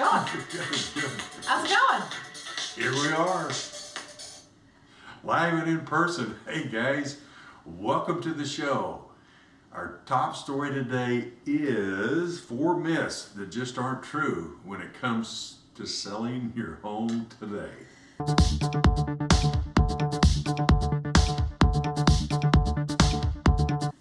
going? How's it going? Here we are. Live and in person. Hey guys, welcome to the show. Our top story today is four myths that just aren't true when it comes to selling your home today.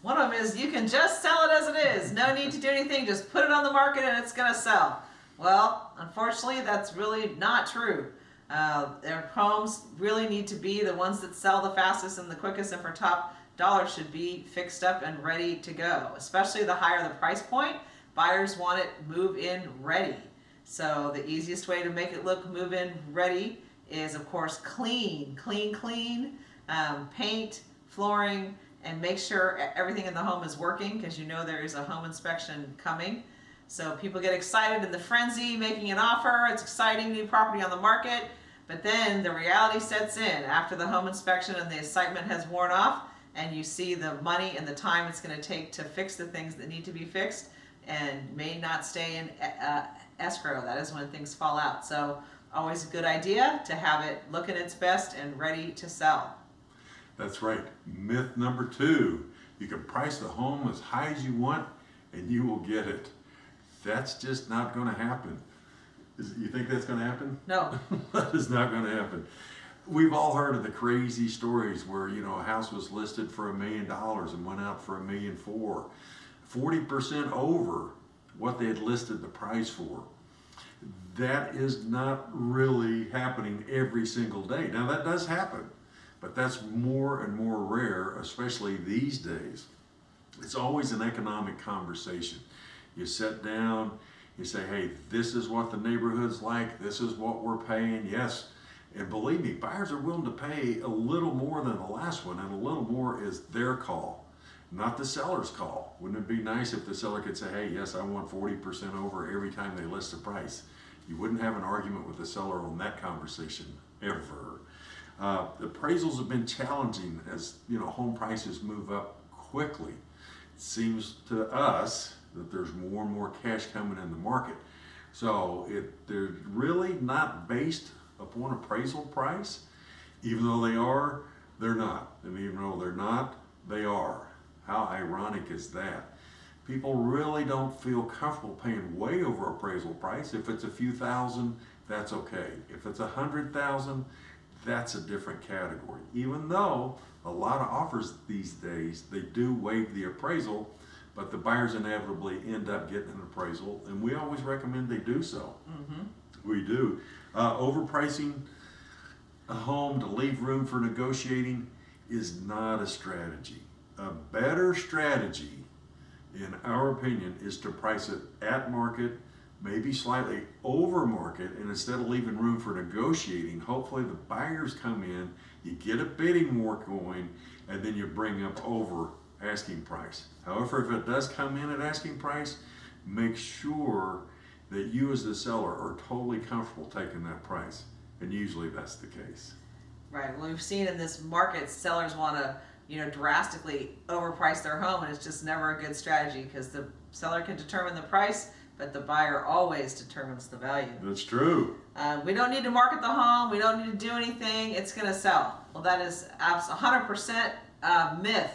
One of them is you can just sell it as it is. No need to do anything. Just put it on the market and it's going to sell. Well, unfortunately, that's really not true. Uh, their homes really need to be the ones that sell the fastest and the quickest and for top dollar should be fixed up and ready to go. Especially the higher the price point, buyers want it move in ready. So the easiest way to make it look move in ready is of course clean, clean, clean, um, paint, flooring, and make sure everything in the home is working because you know there is a home inspection coming. So people get excited in the frenzy, making an offer. It's exciting, new property on the market. But then the reality sets in after the home inspection and the excitement has worn off, and you see the money and the time it's going to take to fix the things that need to be fixed and may not stay in uh, escrow. That is when things fall out. So always a good idea to have it looking its best and ready to sell. That's right. Myth number two you can price the home as high as you want and you will get it. That's just not going to happen. Is, you think that's going to happen? No, that is not going to happen. We've all heard of the crazy stories where you know a house was listed for a million dollars and went out for a million four, 40% over what they had listed the price for. That is not really happening every single day. Now that does happen, but that's more and more rare, especially these days. It's always an economic conversation. You sit down, you say, hey, this is what the neighborhood's like, this is what we're paying, yes. And believe me, buyers are willing to pay a little more than the last one, and a little more is their call, not the seller's call. Wouldn't it be nice if the seller could say, hey, yes, I want 40% over every time they list a price? You wouldn't have an argument with the seller on that conversation, ever. Uh, appraisals have been challenging as you know home prices move up quickly. It seems to us that there's more and more cash coming in the market. So it, they're really not based upon appraisal price. Even though they are, they're not. And even though they're not, they are. How ironic is that? People really don't feel comfortable paying way over appraisal price. If it's a few thousand, that's okay. If it's a hundred thousand, that's a different category. Even though a lot of offers these days, they do waive the appraisal, but the buyers inevitably end up getting an appraisal, and we always recommend they do so. We do. Uh, overpricing a home to leave room for negotiating is not a strategy. A better strategy, in our opinion, is to price it at market, maybe slightly over market, and instead of leaving room for negotiating, hopefully the buyers come in, you get a bidding war going, and then you bring up over asking price. However, if it does come in at asking price, make sure that you as the seller are totally comfortable taking that price. And usually that's the case. Right. Well, we've seen in this market, sellers want to, you know, drastically overprice their home, and it's just never a good strategy because the seller can determine the price, but the buyer always determines the value. That's true. Uh, we don't need to market the home. We don't need to do anything. It's going to sell. Well, that is abs- 100% uh, myth.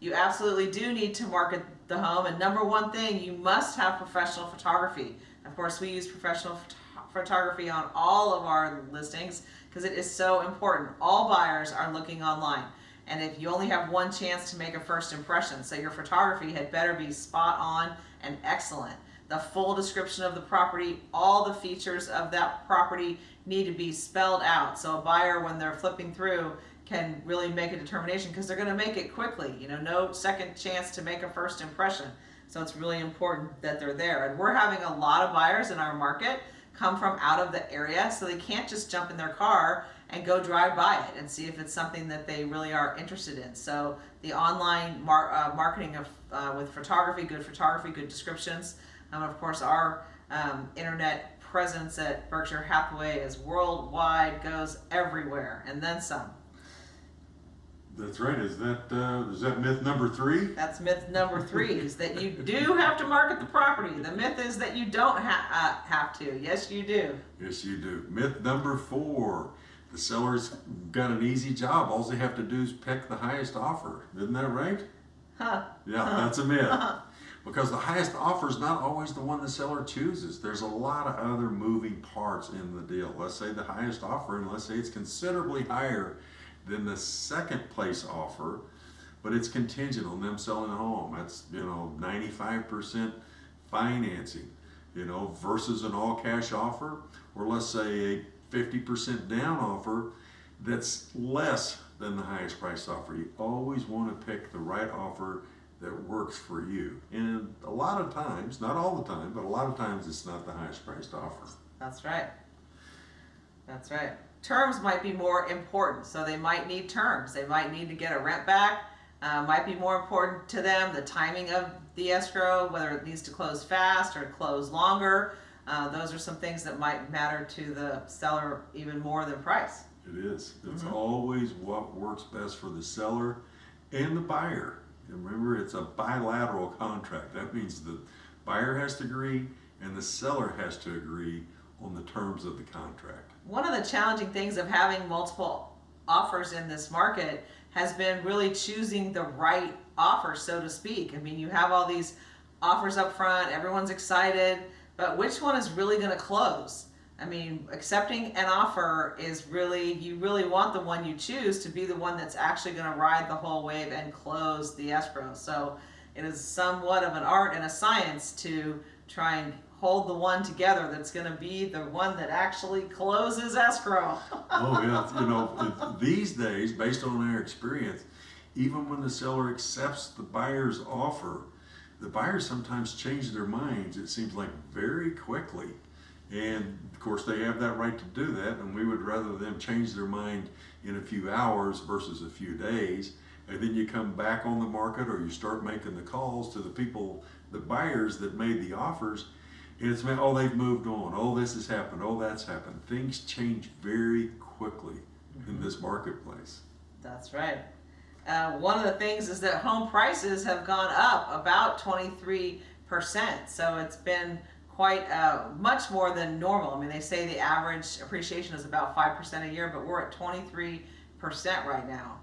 You absolutely do need to market the home. And number one thing, you must have professional photography. Of course, we use professional phot- photography on all of our listings because it is so important. All buyers are looking online. And if you only have one chance to make a first impression, so your photography had better be spot on and excellent. The full description of the property, all the features of that property need to be spelled out. So a buyer, when they're flipping through, can really make a determination because they're going to make it quickly. You know, no second chance to make a first impression. So it's really important that they're there. And we're having a lot of buyers in our market come from out of the area, so they can't just jump in their car and go drive by it and see if it's something that they really are interested in. So the online mar- uh, marketing of uh, with photography, good photography, good descriptions, and of course our um, internet presence at Berkshire Hathaway is worldwide, goes everywhere, and then some. That's right. Is that, uh, is that myth number three? That's myth number three, is that you do have to market the property. The myth is that you don't ha- uh, have to. Yes, you do. Yes, you do. Myth number four. The seller's got an easy job. All they have to do is pick the highest offer. Isn't that right? Huh. Yeah, that's a myth. Because the highest offer is not always the one the seller chooses. There's a lot of other moving parts in the deal. Let's say the highest offer, and let's say it's considerably higher than the second place offer, but it's contingent on them selling a home. That's, you know, 95% financing, you know, versus an all cash offer, or let's say a 50% down offer that's less than the highest price offer. You always want to pick the right offer that works for you. And a lot of times, not all the time, but a lot of times it's not the highest priced offer. That's right. That's right. Terms might be more important, so they might need terms. They might need to get a rent back. Uh, might be more important to them the timing of the escrow, whether it needs to close fast or close longer. Uh, those are some things that might matter to the seller even more than price. It is. It's always what works best for the seller and the buyer. And remember, it's a bilateral contract. That means the buyer has to agree and the seller has to agree on the terms of the contract. One of the challenging things of having multiple offers in this market has been really choosing the right offer, so to speak. I mean, you have all these offers up front, everyone's excited, but which one is really going to close? I mean, accepting an offer is really, you really want the one you choose to be the one that's actually going to ride the whole wave and close the escrow. So it is somewhat of an art and a science to try and hold the one together that's going to be the one that actually closes escrow. Oh, yeah. You know, these days, based on our experience, even when the seller accepts the buyer's offer, the buyers sometimes change their minds, it seems like very quickly. And of course, they have that right to do that, and we would rather them change their mind in a few hours versus a few days. And then you come back on the market or you start making the calls to the people, the buyers that made the offers, and it's, oh, they've moved on. Oh, this has happened. Oh, that's happened. Things change very quickly in this marketplace. That's right. Uh, one of the things is that home prices have gone up about 23%. So it's been quite uh, much more than normal. I mean, they say the average appreciation is about 5% a year, but we're at 23% right now.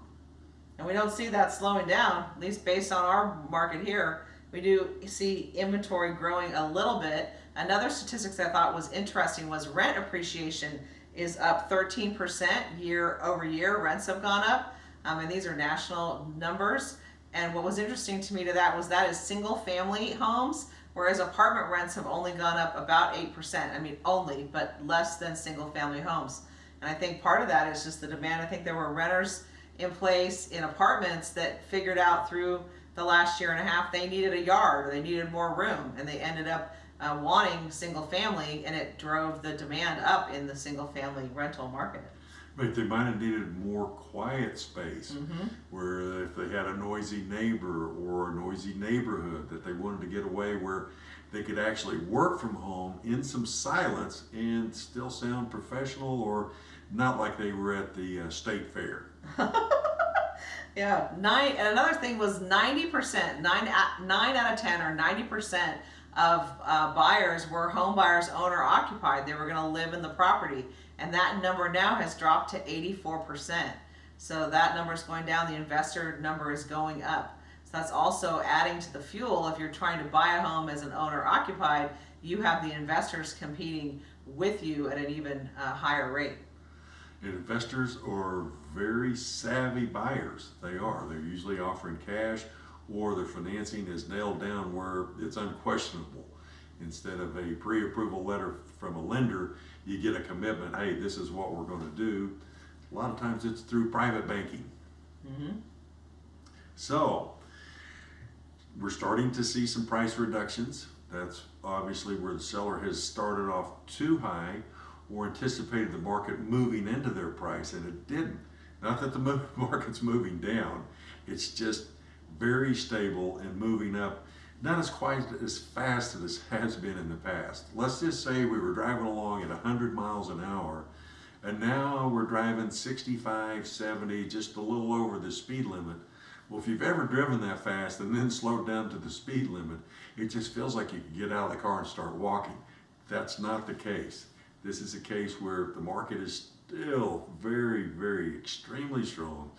And we don't see that slowing down, at least based on our market here. We do see inventory growing a little bit. Another statistics I thought was interesting was rent appreciation is up 13% year over year. Rents have gone up, um, and these are national numbers. And what was interesting to me to that was that is single family homes, whereas apartment rents have only gone up about 8%. I mean, only, but less than single family homes. And I think part of that is just the demand. I think there were renters in place in apartments that figured out through the last year and a half they needed a yard or they needed more room and they ended up uh, wanting single family and it drove the demand up in the single family rental market. But they might have needed more quiet space Mm-hmm. where if they had a noisy neighbor or a noisy neighborhood that they wanted to get away where they could actually work from home in some silence and still sound professional or not like they were at the uh, state fair. Yeah, nine. And another thing was ninety percent, nine nine out of ten or ninety percent of uh, buyers were home buyers owner occupied. They were going to live in the property, and that number now has dropped to eighty four percent. So that number is going down. The investor number is going up. So that's also adding to the fuel. If you're trying to buy a home as an owner occupied, you have the investors competing with you at an even uh, higher rate. Investors are very savvy buyers. They are. They're usually offering cash or their financing is nailed down where it's unquestionable. Instead of a pre-approval letter from a lender, you get a commitment, hey, this is what we're gonna do. A lot of times it's through private banking. Mm-hmm. So, we're starting to see some price reductions. That's obviously where the seller has started off too high or anticipated the market moving into their price and it didn't. Not that the market's moving down, it's just very stable and moving up, not as quite as fast as it has been in the past. Let's just say we were driving along at 100 miles an hour And now we're driving 65, 70, just a little over the speed limit. Well, if you've ever driven that fast and then slowed down to the speed limit, it just feels like you can get out of the car and start walking. That's not the case. This is a case where the market is still very, very extremely strong,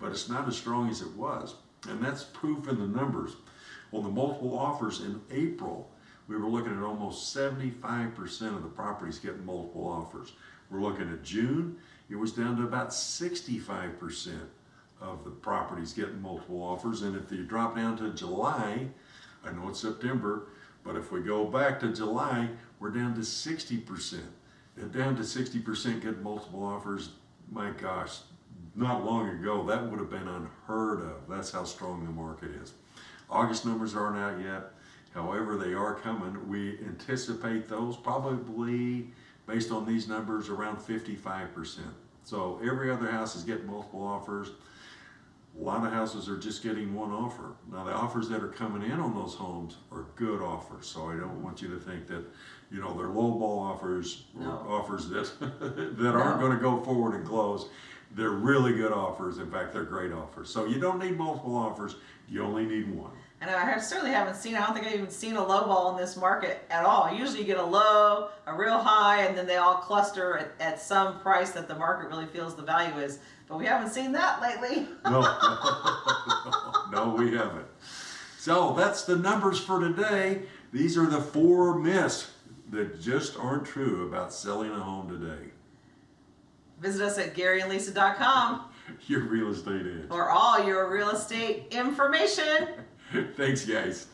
but it's not as strong as it was. And that's proof in the numbers. On the multiple offers in April, we were looking at almost 75% of the properties getting multiple offers. We're looking at June, it was down to about 65% of the properties getting multiple offers. And if you drop down to July, I know it's September, but if we go back to July, we're down to 60%. And down to 60% getting multiple offers, my gosh, not long ago, that would have been unheard of. That's how strong the market is. August numbers aren't out yet. However, they are coming. We anticipate those probably, based on these numbers, around 55%. So every other house is getting multiple offers. A lot of houses are just getting one offer. Now, the offers that are coming in on those homes are good offers. So I don't want you to think that, you know, they're lowball offers or No. offers that, that aren't going to go forward and close. They're really good offers. In fact, they're great offers. So you don't need multiple offers. You only need one. And I have- certainly haven't seen, I don't think I've even seen a low ball in this market at all. Usually you get a low, a real high, and then they all cluster at, at some price that the market really feels the value is. But we haven't seen that lately. No, no, we haven't. So that's the numbers for today. These are the four myths that just aren't true about selling a home today. Visit us at GaryandLisa.com Your real estate is. for all your real estate information. Thanks, guys.